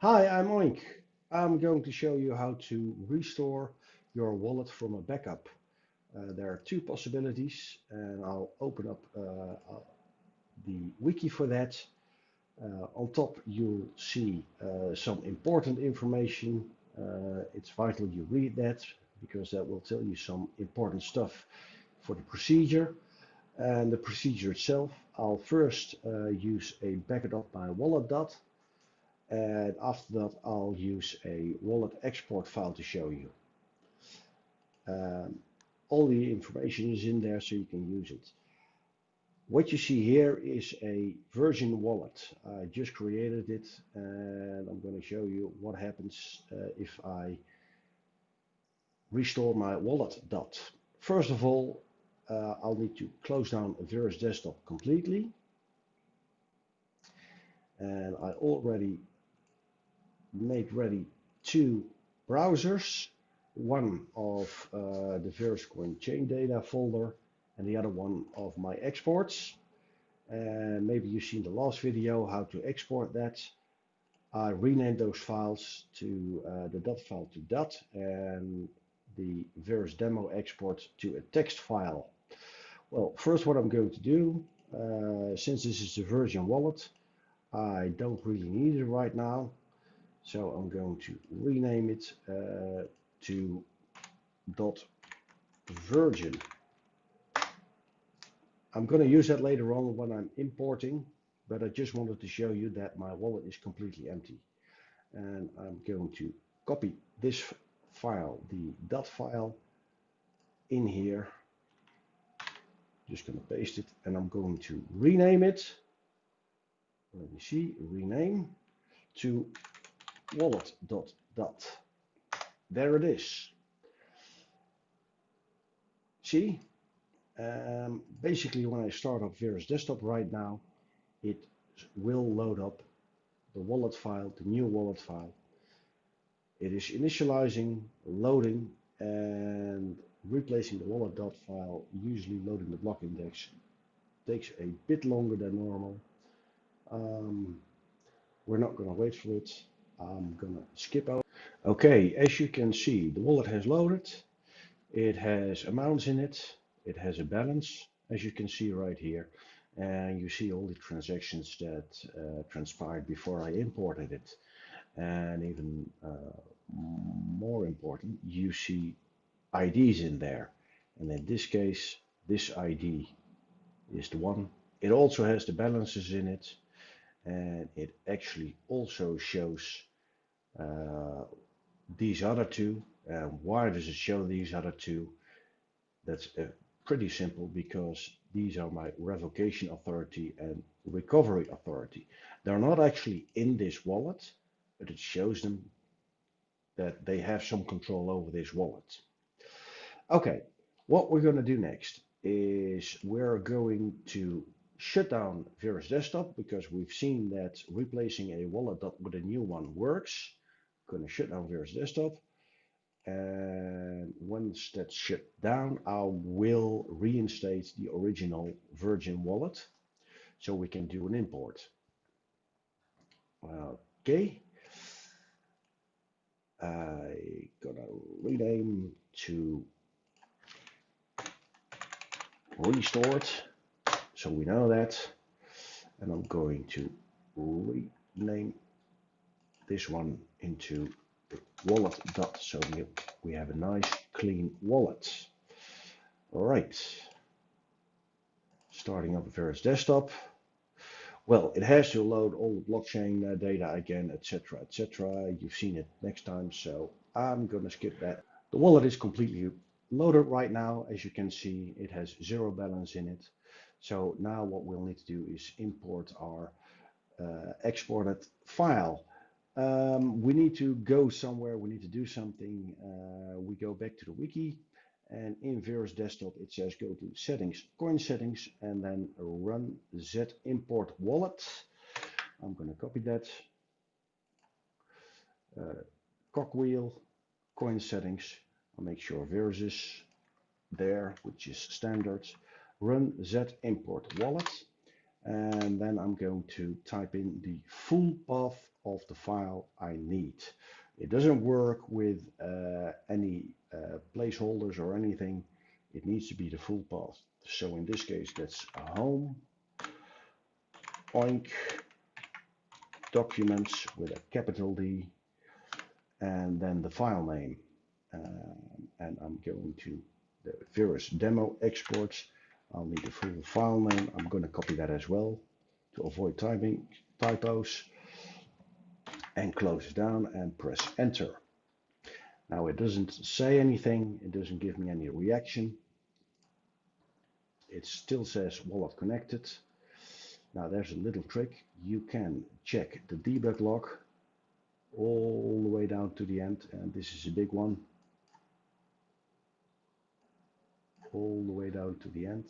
Hi, I'm Oink. I'm going to show you how to restore your wallet from a backup. Uh, there are two possibilities and I'll open up uh, uh, the wiki for that. Uh, on top you'll see uh, some important information. Uh, it's vital you read that because that will tell you some important stuff for the procedure. And the procedure itself, I'll first use a backup of my wallet dot and after that I'll use a wallet export file to show you. Um, all the information is in there so you can use it. What you see here is a Virgin wallet. I just created it and I'm going to show you what happens uh, if I restore my wallet dot. First of all, uh, I'll need to close down Verus Desktop completely. And I already made ready two browsers, one of uh, the VerusCoin chain data folder and the other one of my exports. And maybe you've seen the last video how to export that. I renamed those files to uh, the dot file to dot and the Verus demo export to a text file. Well, first what I'm going to do, uh, since this is the Virgin wallet, I don't really need it right now. So I'm going to rename it uh, to dot virgin. I'm going to use that later on when I'm importing, but I just wanted to show you that my wallet is completely empty. And I'm going to copy this file, the dot file, in here. Just going to paste it and I'm going to rename it. Let me see, rename to wallet dot dot. There it is. See, um, basically when I start up Verus Desktop right now, it will load up the wallet file, the new wallet file. It is initializing, loading, and replacing the wallet dot file, usually loading the block index, takes a bit longer than normal. Um, we're not going to wait for it. I'm gonna skip out. Okay, as you can see, the wallet has loaded. It has amounts in it. It has a balance, as you can see right here. And you see all the transactions that uh, transpired before I imported it. And even uh, more important, you see IDs in there. And in this case, this ID is the one. It also has the balances in it and it actually also shows uh, these other two. Uh, why does it show these other two? That's uh, pretty simple because these are my revocation authority and recovery authority. They're not actually in this wallet, but it shows them that they have some control over this wallet. Okay, what we're going to do next is we're going to shut down Verus Desktop because we've seen that replacing a wallet with a new one works. Going to shut down Verus Desktop. And once that's shut down, I will reinstate the original Virgin wallet so we can do an import. Okay. I gonna rename to restore it so we know that. And I'm going to rename this one into wallet dot so we, we have a nice clean wallet. All right. Starting up a Verus Desktop. Well, it has to load all the blockchain uh, data again, etc., etc. You've seen it next time, so I'm going to skip that. The wallet is completely loaded right now. As you can see, it has zero balance in it. So now what we'll need to do is import our uh, exported file. Um, we need to go somewhere, we need to do something. Uh, we go back to the wiki and in Verus Desktop it says go to settings, coin settings and then run z import wallet. I'm going to copy that. Uh, cogwheel, coin settings. I'll make sure Verus is there, which is standard run z import wallet and then I'm going to type in the full path of the file I need. It doesn't work with uh, any uh, placeholders or anything. It needs to be the full path. So in this case, that's home, oink, documents with a capital D, and then the file name. Um, and I'm going to the Verus demo exports. I'll need the full file name. I'm going to copy that as well to avoid typing typos and close it down and press enter. Now it doesn't say anything. It doesn't give me any reaction. It still says wallet connected. Now there's a little trick. You can check the debug log all the way down to the end. And this is a big one. All the way down to the end.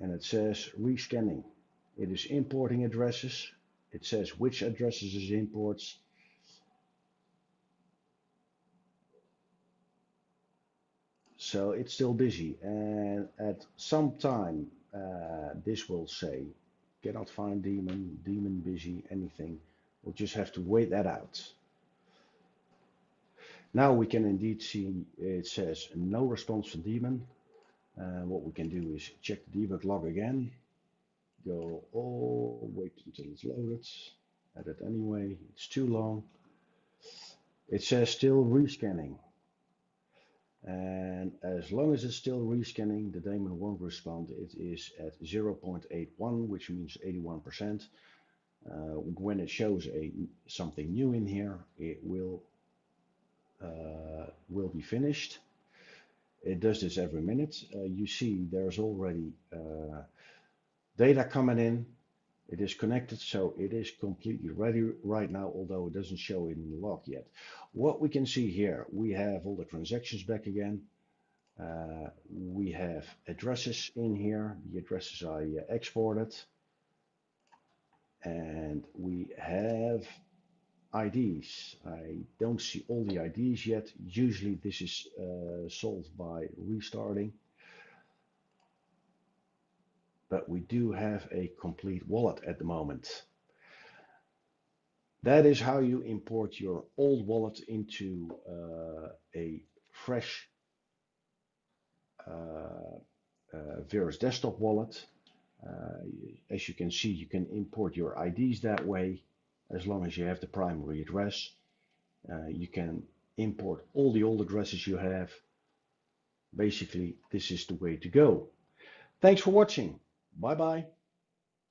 And it says rescanning. It is importing addresses. It says which addresses it imports. So it's still busy and at some time uh, this will say cannot find daemon, daemon busy, anything. We'll just have to wait that out. Now we can indeed see it says no response from daemon. Uh, what we can do is check the debug log again. Go all wait until it's loaded edit anyway. It's too long. It says still rescanning. And as long as it's still rescanning the daemon won't respond. It is at 0.81 which means 81 percent. Uh, when it shows a something new in here it will will be finished it does this every minute uh, you see there's already uh, data coming in. It is connected, so it is completely ready right now, although it doesn't show in the log yet. What we can see here, we have all the transactions back again. Uh, we have addresses in here, the addresses I uh, exported. And we have IDs. I don't see all the IDs yet. Usually this is uh, solved by restarting but we do have a complete wallet at the moment. That is how you import your old wallet into uh, a fresh uh, uh, Verus desktop wallet. Uh, as you can see, you can import your IDs that way, as long as you have the primary address. Uh, you can import all the old addresses you have. Basically, this is the way to go. Thanks for watching. Bye bye.